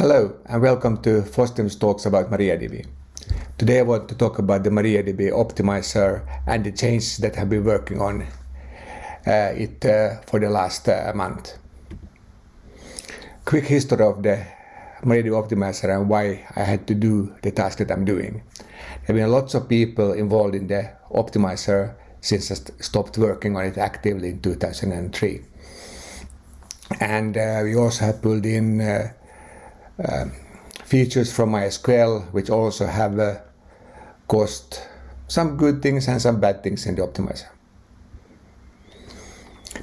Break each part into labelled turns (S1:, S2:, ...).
S1: Hello and welcome to FOSDEM's talks about MariaDB. Today I want to talk about the MariaDB optimizer and the changes that have been working on uh, it uh, for the last uh, month. Quick history of the MariaDB optimizer and why I had to do the task that I'm doing. There have been lots of people involved in the optimizer since I st stopped working on it actively in 2003. And uh, we also have pulled in uh, features from MySQL, which also have uh, caused some good things and some bad things in the optimizer.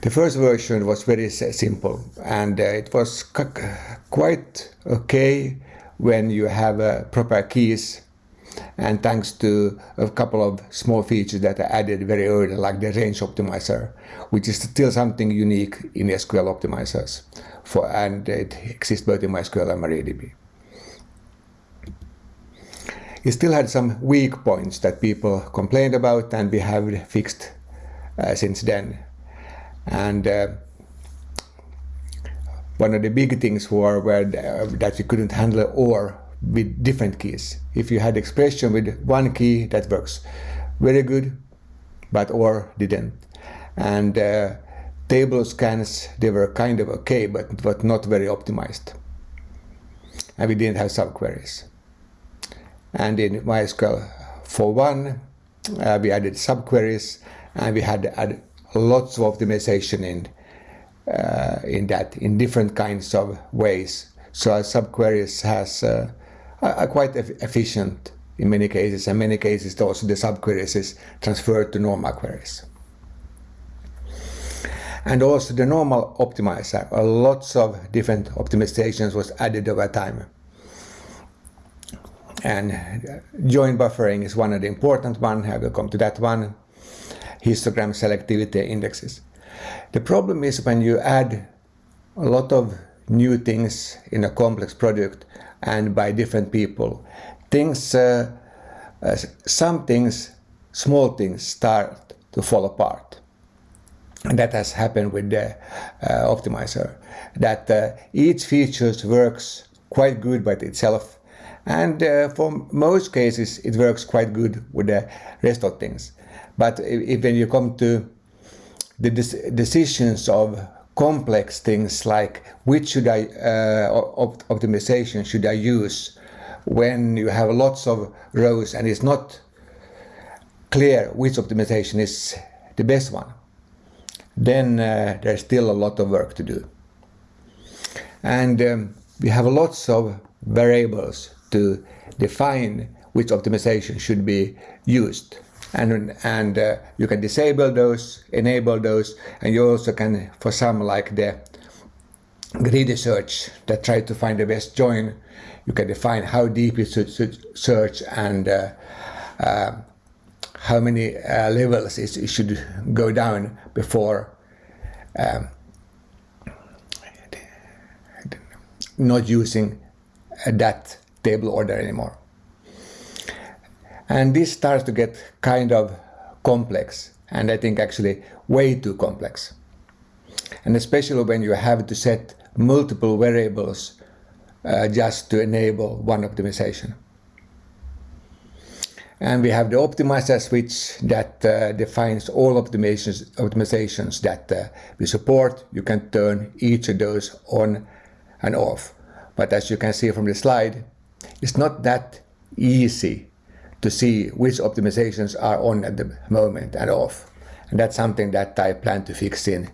S1: The first version was very simple and uh, it was quite okay when you have uh, proper keys and thanks to a couple of small features that I added very early like the range optimizer which is still something unique in SQL optimizers for and it exists both in MySQL and MariaDB. It still had some weak points that people complained about and we have fixed uh, since then. And uh, one of the big things were, were uh, that you couldn't handle OR with different keys. If you had expression with one key, that works very good, but OR didn't. And uh, table scans, they were kind of okay, but, but not very optimized. And we didn't have subqueries. And in MySQL 4.1, uh, we added subqueries, and we had add lots of optimization in uh, in that in different kinds of ways. So subqueries has uh, are quite efficient in many cases, and many cases also the subqueries is transferred to normal queries. And also the normal optimizer, lots of different optimizations was added over time. And uh, join buffering is one of the important one, I will come to that one. Histogram selectivity indexes. The problem is when you add a lot of new things in a complex project and by different people, things, uh, uh, some things, small things start to fall apart. And that has happened with the uh, optimizer, that uh, each feature works quite good by itself and uh, for most cases it works quite good with the rest of things. But if, when you come to the decisions of complex things like which should I uh, op optimization should I use when you have lots of rows and it's not clear which optimization is the best one, then uh, there's still a lot of work to do. And um, we have lots of variables to define which optimization should be used and and uh, you can disable those, enable those, and you also can, for some like the greedy search that try to find the best join, you can define how deep you should, should search and uh, uh, how many uh, levels it should go down before um, not using that table order anymore. And this starts to get kind of complex, and I think actually way too complex. And especially when you have to set multiple variables uh, just to enable one optimization. And we have the optimizer switch that uh, defines all optimizations, optimizations that uh, we support. You can turn each of those on and off. But as you can see from the slide, it's not that easy to see which optimizations are on at the moment and off. And that's something that I plan to fix in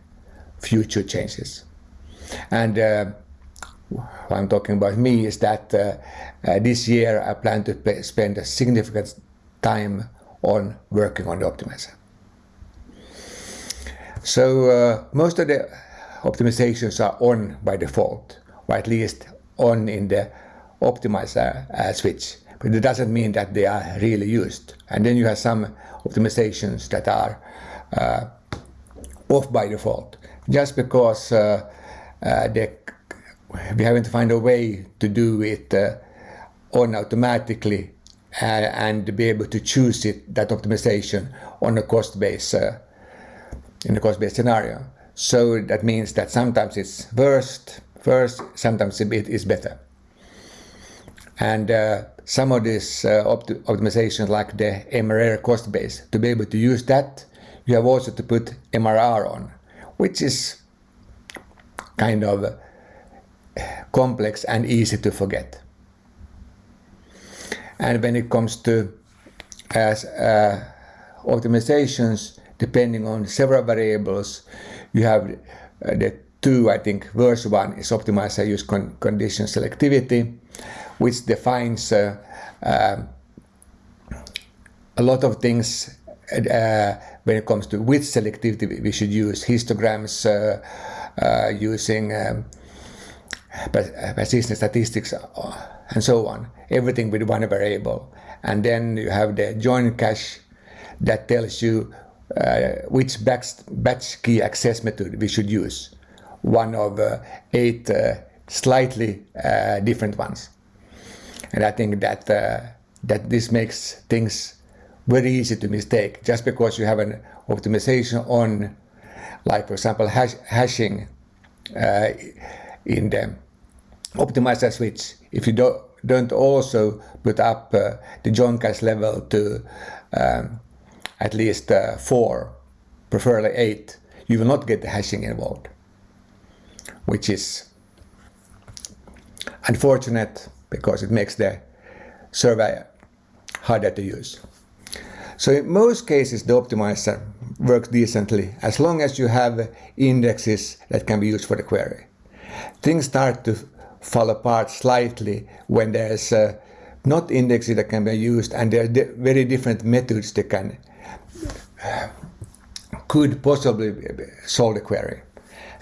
S1: future changes. And uh, what I'm talking about me is that uh, uh, this year I plan to spend a significant time on working on the optimizer. So uh, most of the optimizations are on by default, or at least on in the optimizer uh, switch but it doesn't mean that they are really used. And then you have some optimizations that are uh, off by default, just because uh, uh, they, we haven't found a way to do it uh, on automatically uh, and be able to choose it that optimization on a cost base uh, in a cost based scenario. So that means that sometimes it's worst first, sometimes it is better. And uh, some of these uh, opt optimizations like the MRR cost base, to be able to use that, you have also to put MRR on, which is kind of complex and easy to forget. And when it comes to as uh, optimizations, depending on several variables, you have uh, the two, I think, verse one is optimizer use con condition selectivity, which defines uh, uh, a lot of things uh, when it comes to which selectivity we should use, histograms, uh, uh, using um, persistence statistics, and so on. Everything with one variable. And then you have the join cache that tells you uh, which batch, batch key access method we should use. One of uh, eight uh, slightly uh, different ones. And I think that, that this makes things very easy to mistake just because you have an optimization on, like for example, hash, hashing uh, in the optimizer switch. If you don't, don't also put up uh, the join cache level to um, at least uh, four, preferably eight, you will not get the hashing involved, which is unfortunate because it makes the survey harder to use. So in most cases, the optimizer works decently as long as you have indexes that can be used for the query. Things start to fall apart slightly when there's uh, not indexes that can be used and there are di very different methods that can uh, could possibly solve the query.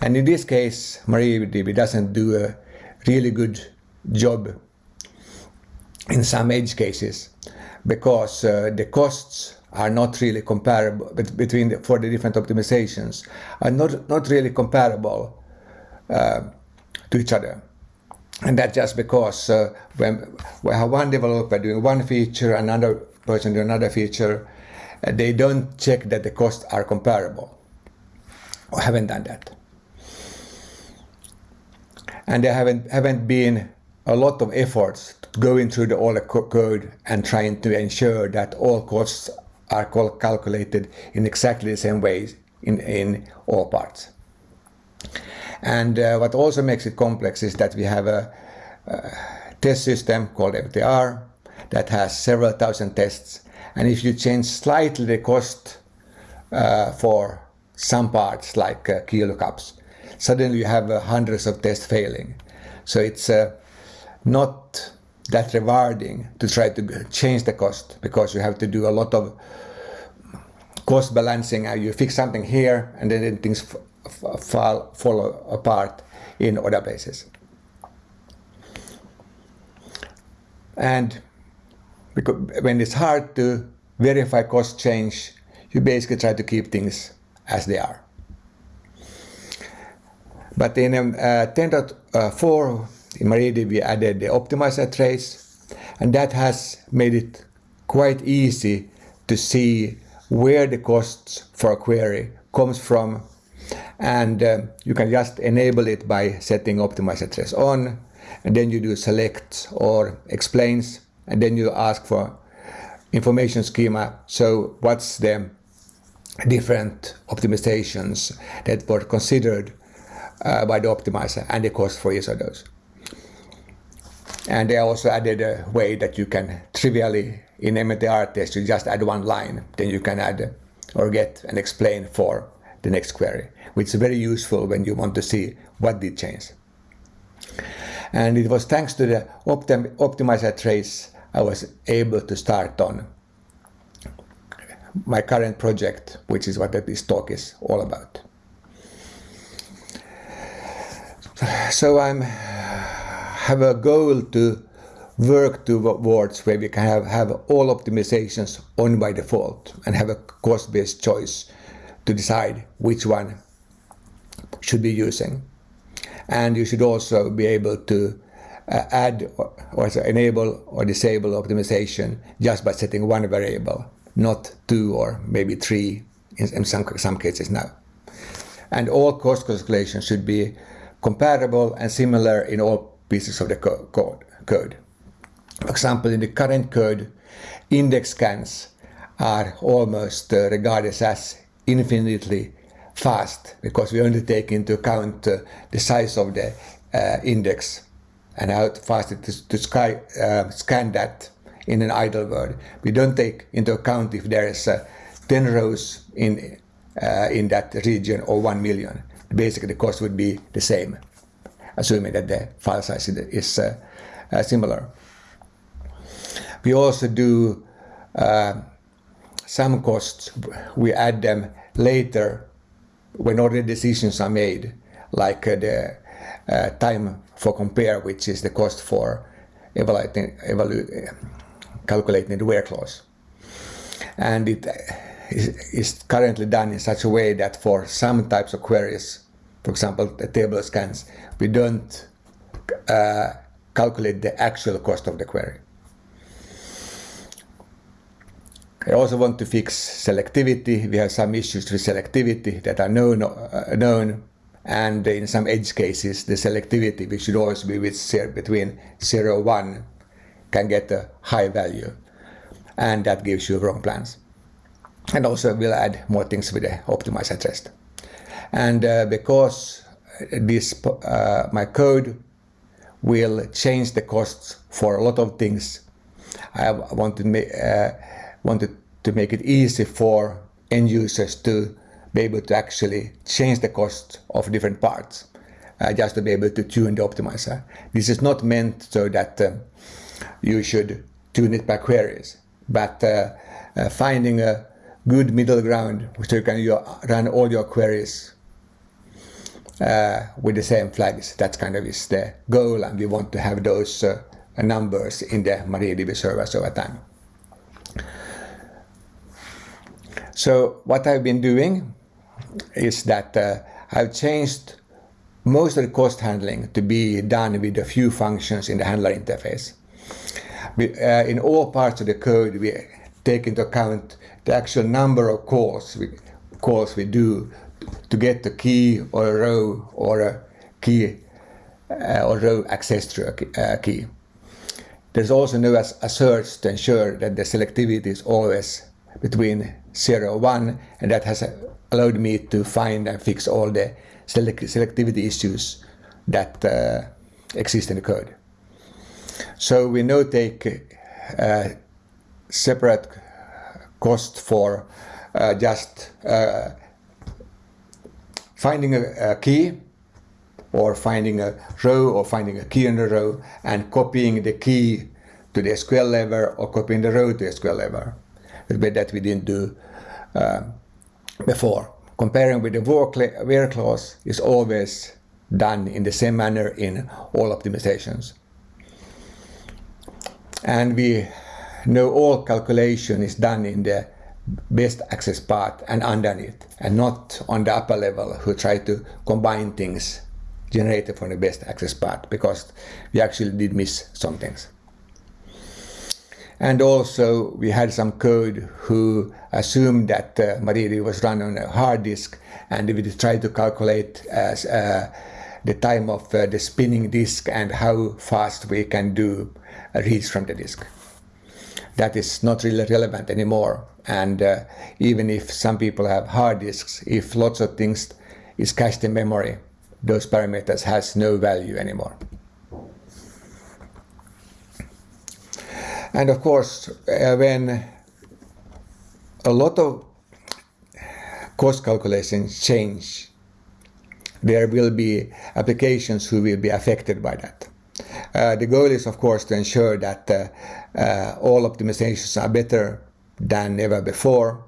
S1: And in this case, MariaDB doesn't do a really good job in some edge cases because uh, the costs are not really comparable between the, for the different optimizations are not not really comparable uh, to each other. And that's just because uh, when we have one developer doing one feature another person doing another feature uh, they don't check that the costs are comparable or haven't done that and there haven't haven't been a lot of efforts going through the, all the code and trying to ensure that all costs are calculated in exactly the same way in, in all parts. And uh, what also makes it complex is that we have a, a test system called MTR that has several thousand tests. And if you change slightly the cost uh, for some parts like uh, key lookups, suddenly you have uh, hundreds of tests failing. So it's uh, not that rewarding to try to change the cost because you have to do a lot of cost balancing. You fix something here and then things fall, fall apart in other places. And when it's hard to verify cost change, you basically try to keep things as they are. But in um, uh, 10.4, in MariaDB we added the optimizer trace and that has made it quite easy to see where the costs for a query comes from. And uh, you can just enable it by setting optimizer trace on and then you do select or explains and then you ask for information schema. So what's the different optimizations that were considered uh, by the optimizer and the cost for each of those. And they also added a way that you can trivially, in MTR test, you just add one line, then you can add or get and explain for the next query, which is very useful when you want to see what did change. And it was thanks to the optim optimizer trace I was able to start on my current project, which is what this talk is all about. So I'm have a goal to work towards where we can have, have all optimizations on by default and have a cost-based choice to decide which one should be using. And you should also be able to uh, add or, or enable or disable optimization just by setting one variable, not two or maybe three in, in some, some cases now. And all cost calculations should be comparable and similar in all pieces of the co code, code. For example, in the current code, index scans are almost uh, regarded as infinitely fast because we only take into account uh, the size of the uh, index and how fast it is to sky, uh, scan that in an idle word. We don't take into account if there is uh, 10 rows in, uh, in that region or 1 million. Basically, the cost would be the same, assuming that the file size is uh, uh, similar. We also do uh, some costs, we add them later when already decisions are made, like the time for compare, which is the cost for evaluating, evaluating calculating the where clause. And it is currently done in such a way that for some types of queries, for example, the table scans, we don't uh, calculate the actual cost of the query. I also want to fix selectivity. We have some issues with selectivity that are known, uh, known and in some edge cases, the selectivity, which should always be with between 0 and 1, can get a high value and that gives you wrong plans. And also we'll add more things with the optimizer test. And uh, because this uh, my code will change the costs for a lot of things, I wanted, uh, wanted to make it easy for end users to be able to actually change the cost of different parts, uh, just to be able to tune the optimizer. This is not meant so that uh, you should tune it by queries. But uh, uh, finding a good middle ground so you can run all your queries with the same flags, that kind of is the goal and we want to have those uh, numbers in the MariaDB servers over time. So what I've been doing is that uh, I've changed most of the cost handling to be done with a few functions in the handler interface uh, in all parts of the code, we take into account the actual number of calls we, calls we do to get a key or a row or a key uh, or row access to a uh, key. There's also no asserts to ensure that the selectivity is always between 0 and 1 and that has allowed me to find and fix all the selectivity issues that uh, exist in the code. So we now take uh, separate cost for uh, just uh, finding a, a, key or finding a row or finding a key in a row and copying the key to the SQL level or copying the row to the SQL level. That we didn't do uh, before. Comparing with the where clause is always done in the same manner in all optimizations and we know all calculation is done in the best access path and underneath and not on the upper level who try to combine things generated from the best access path because we actually did miss some things. And also we had some code who assumed that uh, MariaDB was run on a hard disk and we tried to calculate as uh, the time of uh, the spinning disk and how fast we can do reads from the disk. That is not really relevant anymore. And uh, even if some people have hard disks, if lots of things is cached in memory, those parameters has no value anymore. And of course, uh, when a lot of cost calculations change, there will be applications who will be affected by that. Uh, the goal is, of course, to ensure that uh, uh, all optimizations are better than ever before,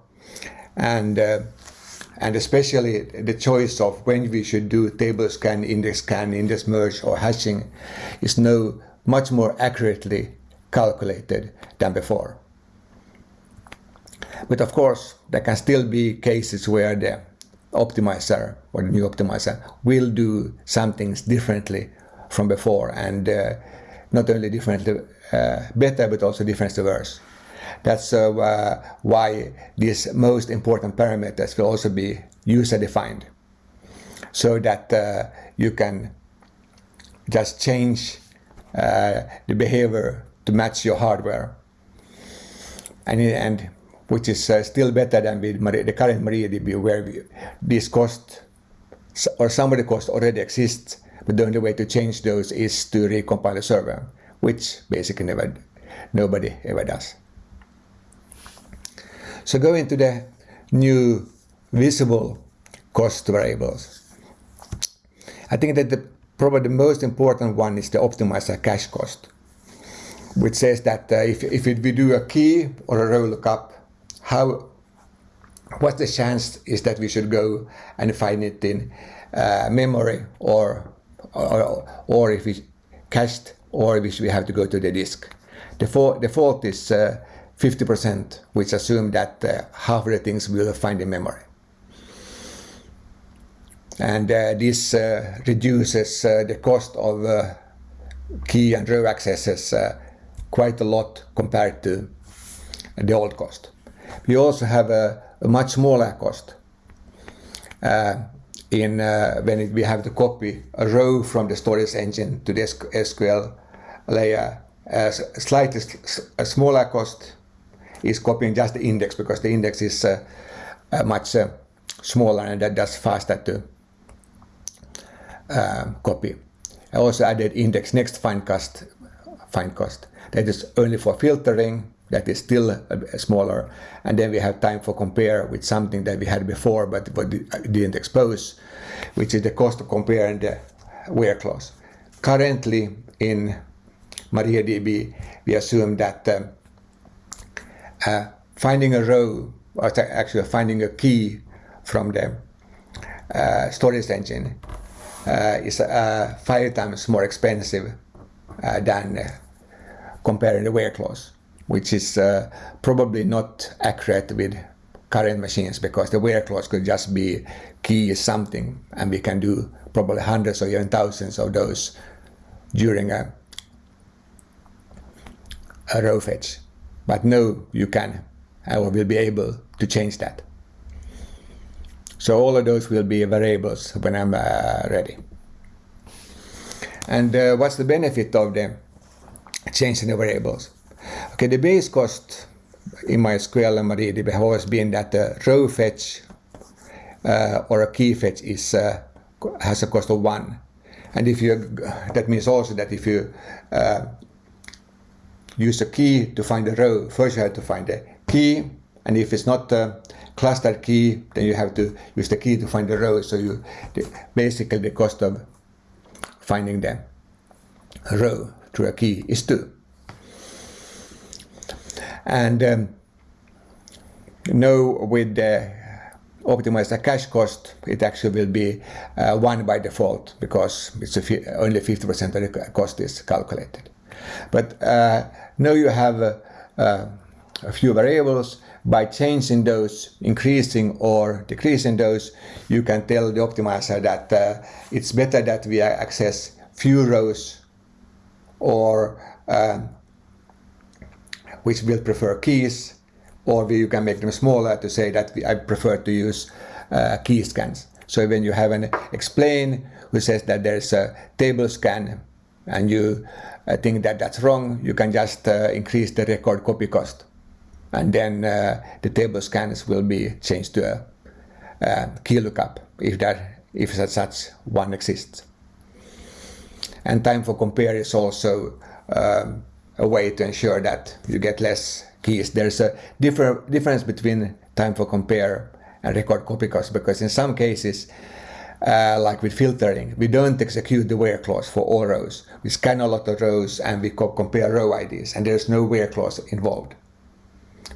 S1: and and especially the choice of when we should do table scan, index scan, index merge, or hashing is now much more accurately calculated than before. But of course, there can still be cases where the optimizer or the new optimizer will do some things differently from before and uh, not only differently uh, better but also differently worse. That's uh, why these most important parameters will also be user defined so that you can just change the behavior to match your hardware. And, and which is uh, still better than with the current MariaDB where we, this cost or some of the cost already exists, but the only way to change those is to recompile the server, which basically never, nobody ever does. So go into the new visible cost variables. I think that the, probably the most important one is the optimizer cache cost, which says that uh, if, if we do a key or a row lookup, how what the chance is that we should go and find it in uh, memory or, or, or if it's cached or if we have to go to the disk. The default is uh, 50%, which assume that uh, half of the things will find in memory. And uh, this uh, reduces uh, the cost of uh, key and row accesses quite a lot compared to the old cost. We also have a, a much smaller cost in when it, we have to copy a row from the storage engine to the SQL layer. a slightly a smaller cost is copying just the index because the index is uh, uh, much uh, smaller and that does faster to um, copy. I also added index next find cost, find cost. That is only for filtering, that is still smaller. And then we have time for compare with something that we had before but, but didn't expose, which is the cost of comparing the where clause. Currently in MariaDB, we assume that um, uh, finding a row, or actually finding a key from the uh, storage engine uh, is uh, five times more expensive uh, than uh, comparing the where clause, which is probably not accurate with current machines because the where clause could just be key is something and we can do probably hundreds or even thousands of those during a, a row fetch. But no, you can or will be able to change that. So all of those will be variables when I'm uh, ready. And uh, what's the benefit of them changing the variables? Okay, the base cost in MySQL and MariaDB have always been that the row fetch uh, or a key fetch is uh, has a cost of one. And if you, that means also that if you uh, use a key to find a row. First you have to find the key, and if it's not a clustered key, then you have to use the key to find the row. So you the, basically the cost of finding the row through a key is two. And um, no, with the optimizer cache cost, it actually will be uh, one by default because it's only 50% of the cost is calculated. But uh, now you have uh, uh, a few variables. By changing those, increasing or decreasing those, you can tell the optimizer that uh, it's better that we access few rows or um, which will prefer keys or you can make them smaller to say that I prefer to use uh, key scans. So when you have an explain who says that there's a table scan and you uh, think that that's wrong, you can just uh, increase the record copy cost. And then uh, the table scans will be changed to a, a key lookup if, that, if such one exists. And time for compare is also um, a way to ensure that you get less keys. There's a differ, difference between time for compare and record copy cost because in some cases uh, like with filtering, we don't execute the where clause for all rows. We scan a lot of rows and we co compare row IDs and there's no where clause involved.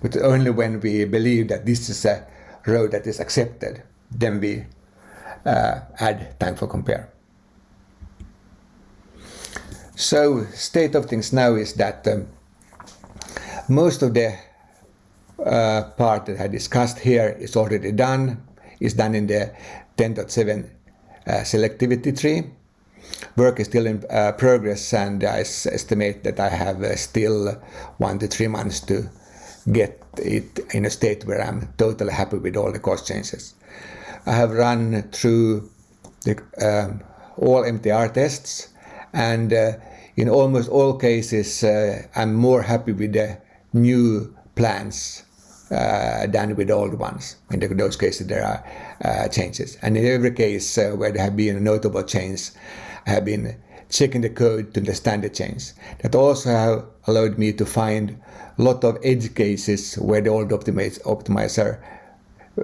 S1: But only when we believe that this is a row that is accepted, then we uh, add time for compare. So state of things now is that um, most of the uh, part that I discussed here is already done, is done in the 10.7 uh, selectivity tree. Work is still in uh, progress and I estimate that I have uh, still one to three months to get it in a state where I'm totally happy with all the cost changes. I have run through the, um, all MTR tests and uh, in almost all cases, uh, I'm more happy with the new plans uh, than with old ones. In those cases, there are changes. And in every case where there have been a notable change, I have been checking the code to understand the change. That also have allowed me to find a lot of edge cases where the old optimizer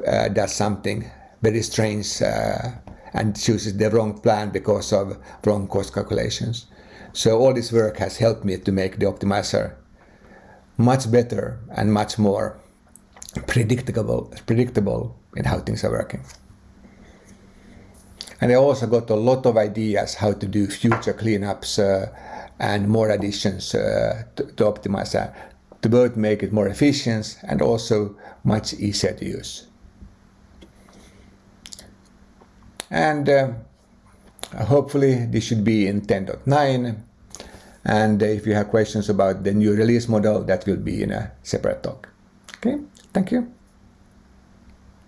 S1: uh, does something very strange uh, and chooses the wrong plan because of wrong cost calculations. So all this work has helped me to make the optimizer much better and much more predictable, predictable in how things are working. And I also got a lot of ideas how to do future cleanups uh, and more additions uh, to, to optimize that, to both make it more efficient and also much easier to use. And uh, hopefully this should be in 10.9 and if you have questions about the new release model that will be in a separate talk. Okay, thank you.